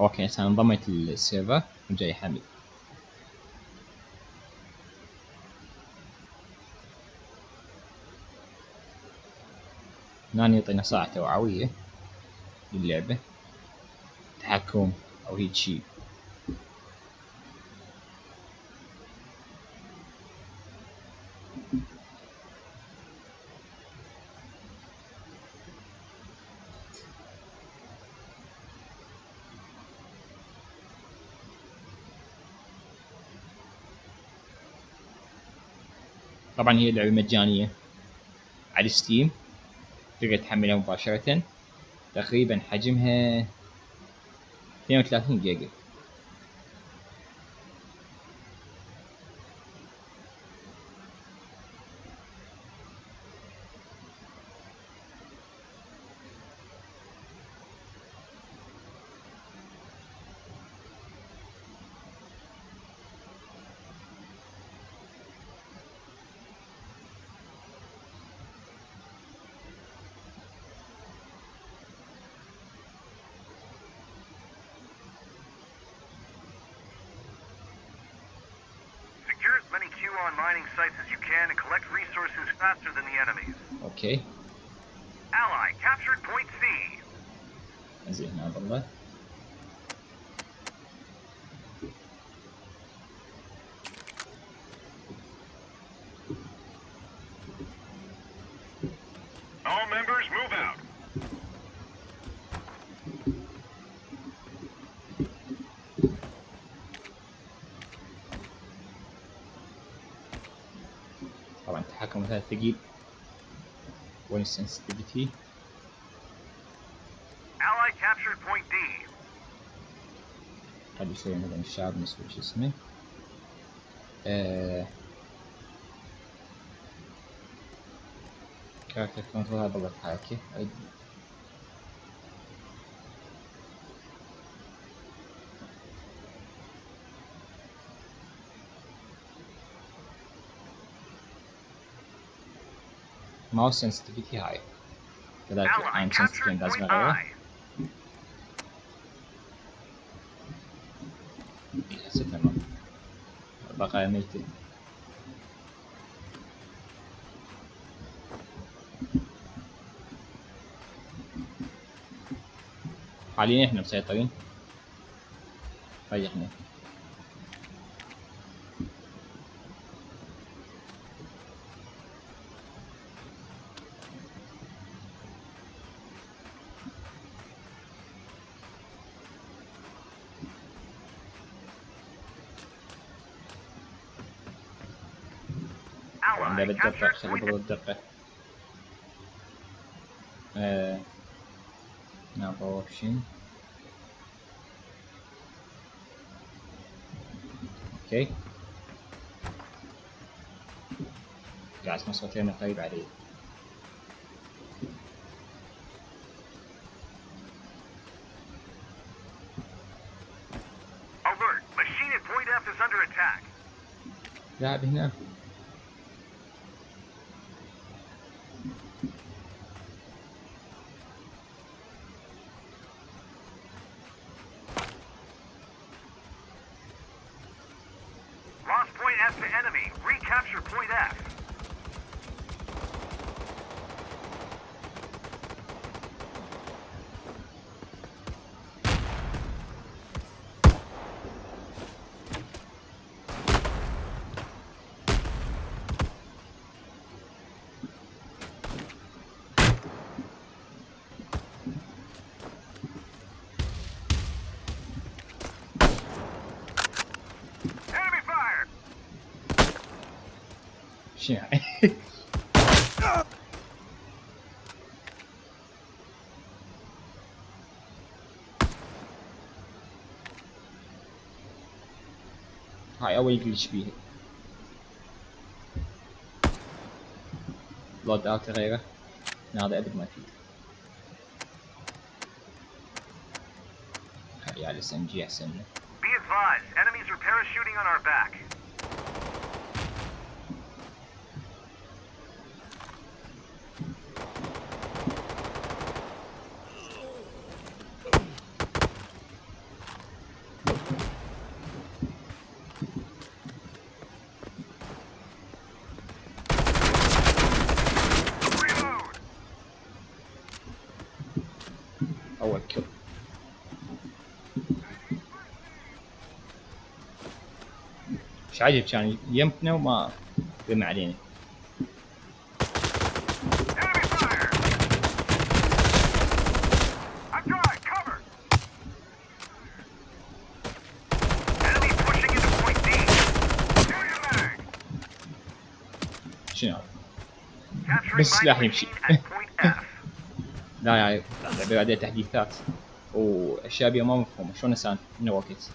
okay هسه انضميت لل server. وجاي حمل هنا يعطينا ساعة توعوية للعبة. تحكم أو هيك شي. طبعا هي لعبة مجانية على ستيم تقدر تحملها مباشرة. تقريبا حجمها 32 جيجا. enemies. اوكي Ally captured point C. زين هذا الله All members move out. طبعا التحكم مثلا ثقيل point sensitivity. Ally captured point D. Cadê o segundo ganchado, mas curti isso também. É... Carta controlada ataque. ماوس sensitivity هاي كذلك Ally عن captured sensitivity لازم point اغيره I. هسه تمام بقايا ميتة حاليا إحنا مسيطرين. ريحنا طبعا ده Ally بالدقة خلي point بالله الدقة. آه. نعم اوبشن أوكي. قاعد اسمع صوتين قريب علي. Alert. Machine 线。Hai, au glitch bine. Luat de Be advised, enemies are parachuting on our back. مش عاجب كان يمتنا وما رمى علينا. شنو؟ بس سلاح يمشي. لا يا اللعبة بعدها تحديثات. وأشياء ما مفهومة. شلون انسان من وقت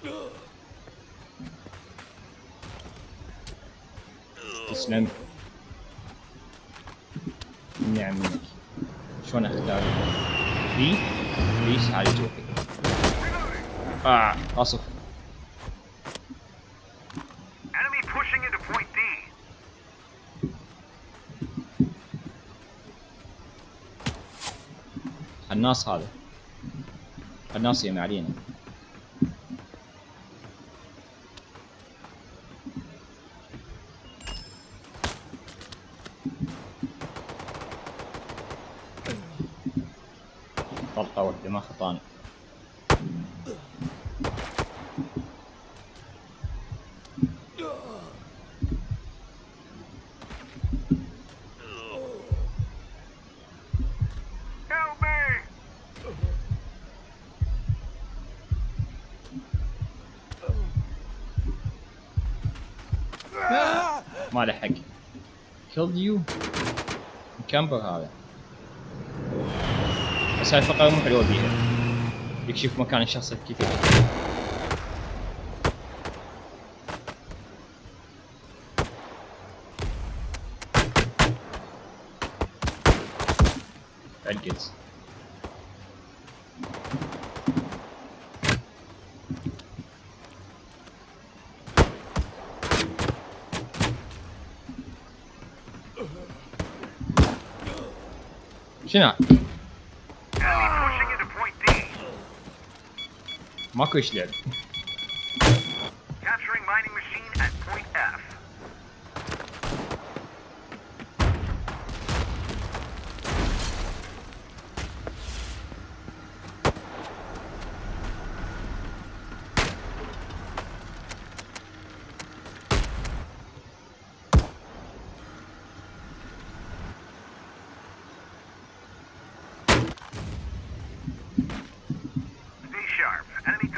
تسلم نعم منك شلون أختار؟ بي ليش هذه جوفي آه أصف. الناس هذا. الناس يم علينا طلقة واحدة ما خطاني me! ما لحق. Killed you? مكمبر هذا. هاي الفقرة مو حلوة بيها. يكشف مكان الشخص يحكي. عقد شنو؟ Mako.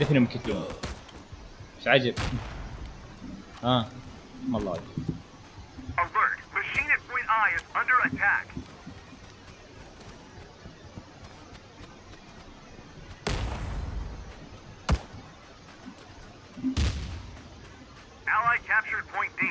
دفنهم كلهم مش عجب ها ما الله Alert! Machine at point I is under attack. Ally captured point D.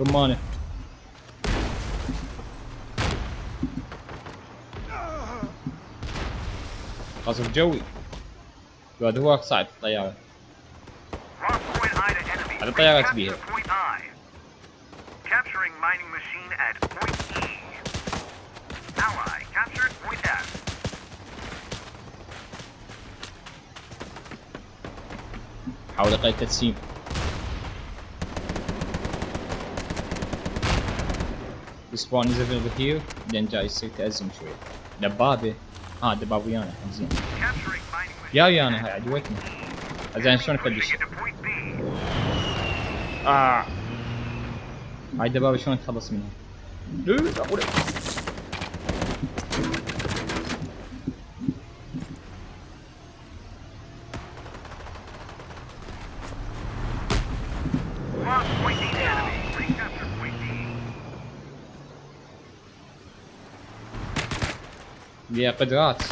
رمانة قصف جوي. بعد هو صعد الطيارة على الطيارة تبيها حاول أقل التسييم spawn is available here, then just it as into it. The Bobby. Ah, the Babiana comes in. Yeah, Yana, hadi waiting. Azan şunu kalış. Ah. Haydi baba şunu kalasın. Dur, dur. я подраться.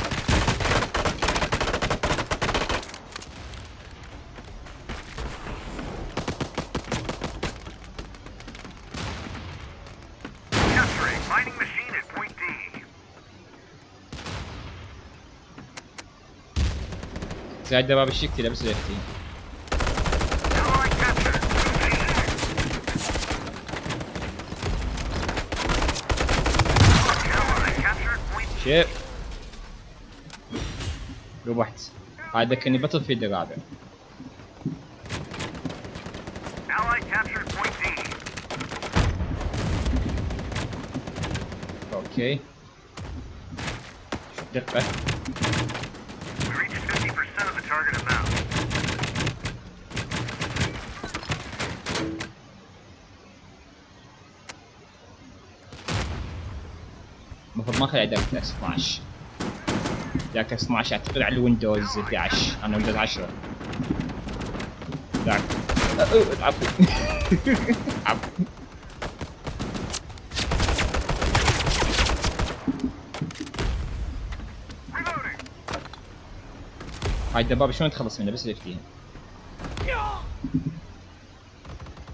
Güzel davranışlık dilerim size. Shit. ربحت هذا كاني باتل فيلد الرابع. أوكي دقة We reached 50% of the target amount. المفروض ما اخذ X 12 ذاك X 12 اعتقد على ال Windows 11 أنا Windows 10 ذاك. عفوا عفوا. هاي الدبابة شلون تخلص منه بس اللي فيها.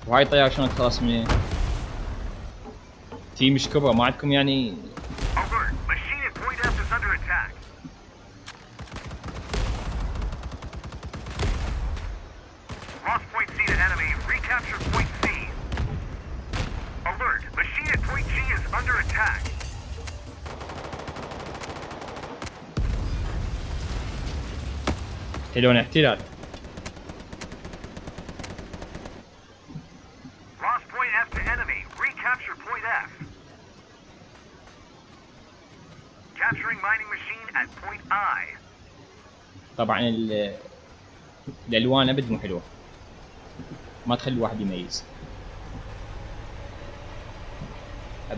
وهاي الطيارة شلون تخلص منه تي مش كبرى ما عندكم يعني at point I. طبعا ال- الألوان أبد مو حلوة. ما تخلي الواحد يميز.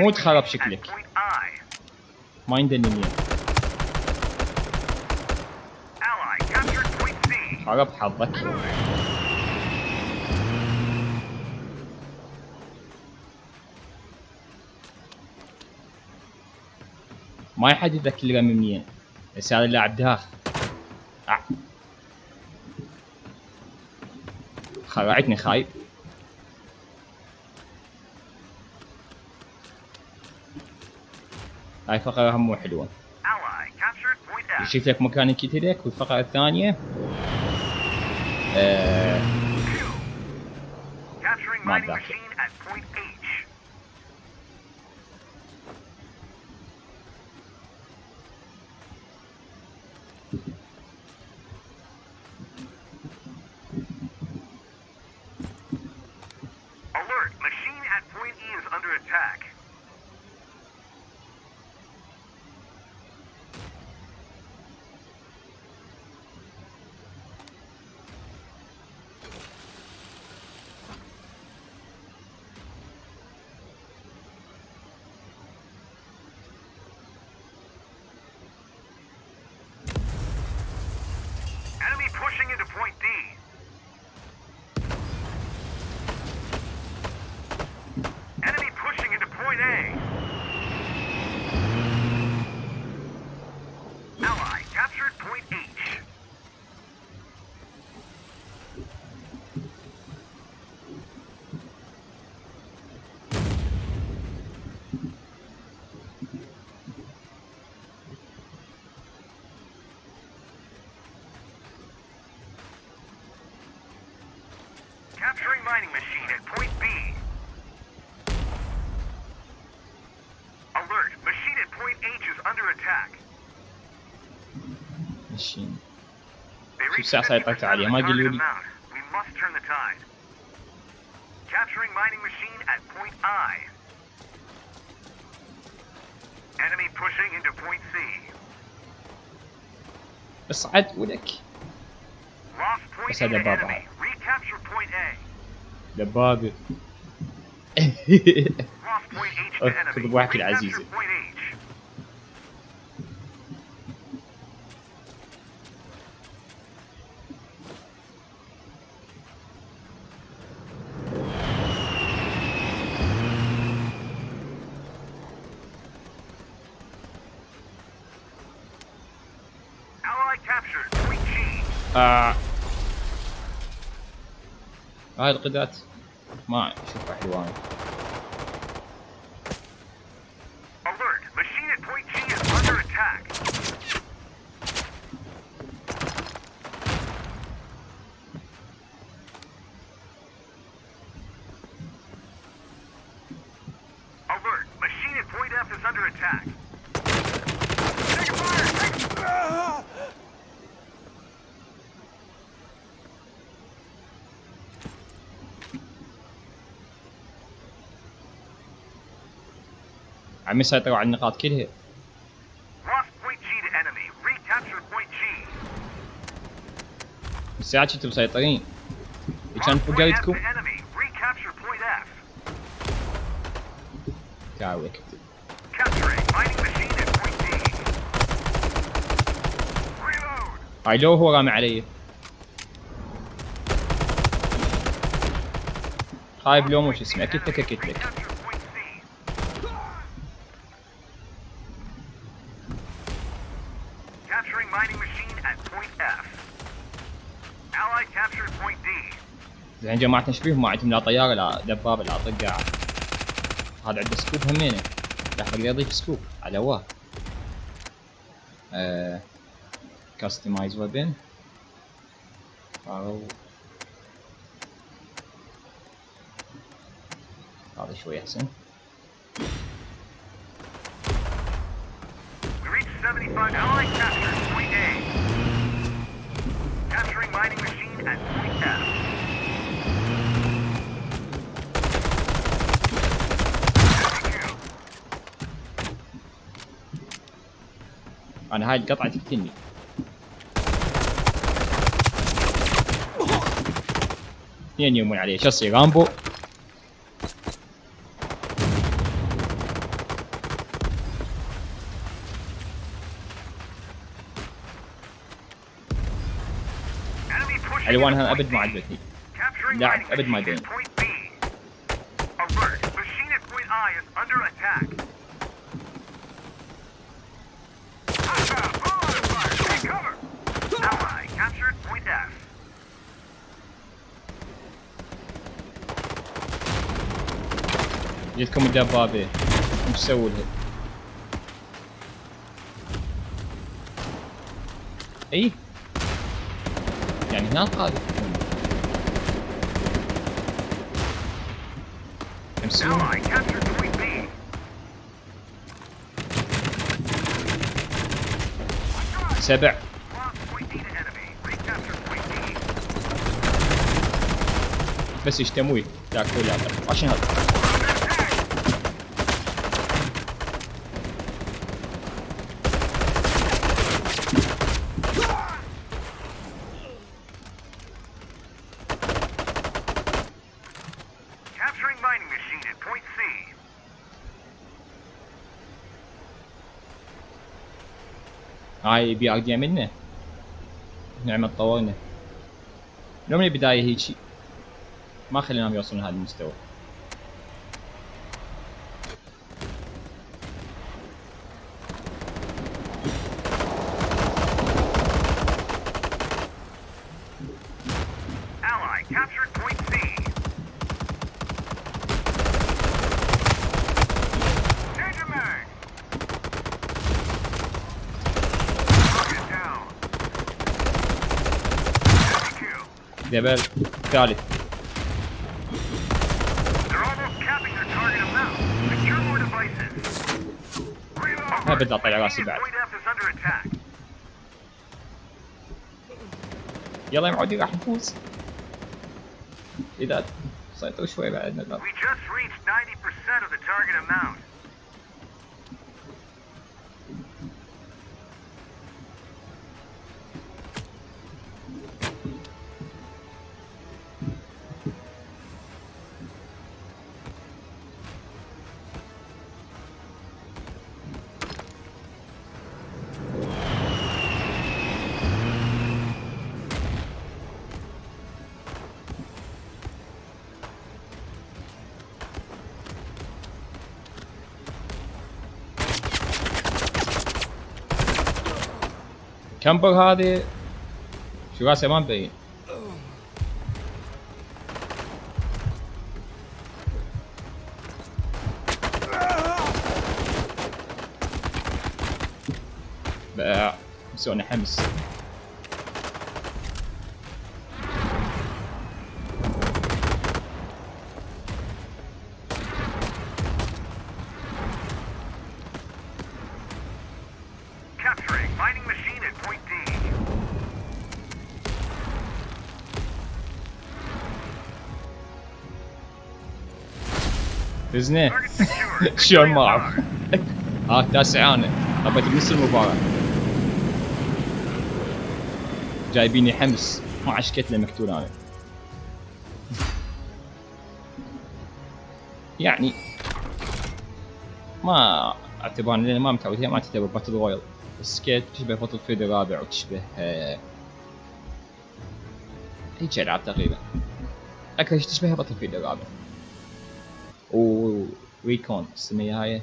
مو تخرب شكلك. ما يندني مين. خرب حظك ما يحدد لك الرمي منين بس هذا اللاعب داخ آه. خرعتني خايب هاي فقرة هم مو حلوة. يشوف لك مكان كتلك والفقرة الثانية. آه Capturing We must turn the tide. Capturing mining machine at point I. Enemy pushing into point C. اصعد ولك Lost point بس A هذا to بابا. enemy. Recapture point A. دبابة Lost point H to أخ، enemy. خذ بواحد Recapture العزيزة. هاي القدرات ما اشوفها حلوان Alert! Machine at point G is under attack. Alert! Machine at point F is under attack. عم يسيطروا على النقاط كلها. الساعات كنتوا مسيطرين كان فوق F. تعالوا! هاي لو هو رامي علي. خايب لو مو شو اسمه؟ أكيد لك زين جماعتنا إيش فيهم ما عندهم لا طيارة لا دبابة لا طقة. هذا عنده سكوب همينة. راح أقدر اضيف سكوب على واه آه كاستمايز ويبن أو. هذا شوي أحسن. We reached 75. Ally أنا هاي القطعة تقتلني اثنين يومون عليه؟ شو اصير رامبو؟ الوانها أبد ما. عجبتني. mining أبد ما machine جيتكم الدبابه سووا لها أي؟ يعني point B. سبع. بس يشتموي. لا كل لا عشان هذا. هاي بي ار دي منه. نعم تطورنا لو من البداية هيجي. ما خليناهم يوصلون لهذا المستوى. جبل تعالي ما بدي اطلع راسي بعد. يلا يا معودي راح نفوز. إذا سيطروا شوي بعد نقدر كمبر هذه شو راسه ما مبين بقى مسوينا حمس فزنا Target secured. شلون Victory ما is اعرف ours. ها تاسع أنا ابيت بنص المباراة جايبيني حمس ما عشكت له مقتول أنا. يعني ما اعتبر لأن ما متعود. هي ما تعتبر باتل رويال بس كيت تشبه باتل فيلد الرابع وتشبه آه، هيك العاب تقريبا. أكثر شيء تشبه باتل فيلد الرابع. وريكون السمية هاي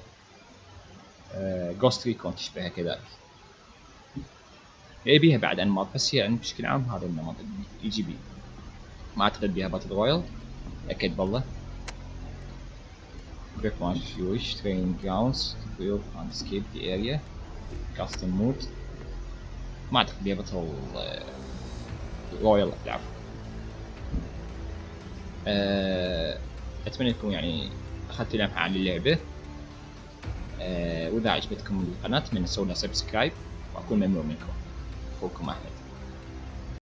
جوست ريكون تشبهها كذلك بيها بعد انماط بس هي يعني بشكل عام هذا النمط اي جي بي ما اعتقد بيها باتل رويال أكيد بالله grip if you wish training grounds build and escape the area. Custom mode. ما اعتقد بيها battle royale العفو أتمنى أنكم يعني أخذتوا لمحة عن اللعبة. أه وإذا عجبتكم القناة أتمنى لنا subscribe وأكون ممنون منكم. أخوكم أحمد.